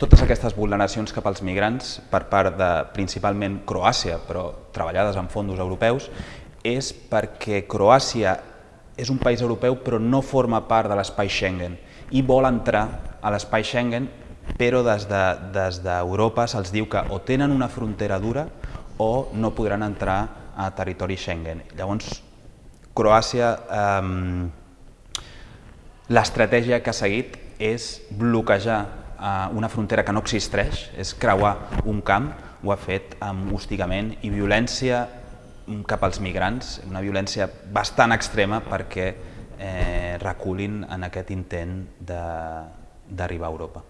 Totes aquestes vulneracions cap als migrants per part de principalment Croàcia, però treballades amb fondos europeus, és perquè Croàcia és un país europeu però no forma part de l'espai Schengen i vol entrar a l'espai Schengen però des d'Europa de, des se'ls diu que o tenen una frontera dura o no podran entrar a territori Schengen. Llavors, Croàcia, eh, l'estratègia que ha seguit és bloquejar una frontera que no existeix, és creuar un camp, ho ha fet amb hostigament i violència cap als migrants, una violència bastant extrema perquè eh, reculin en aquest intent d'arribar a Europa.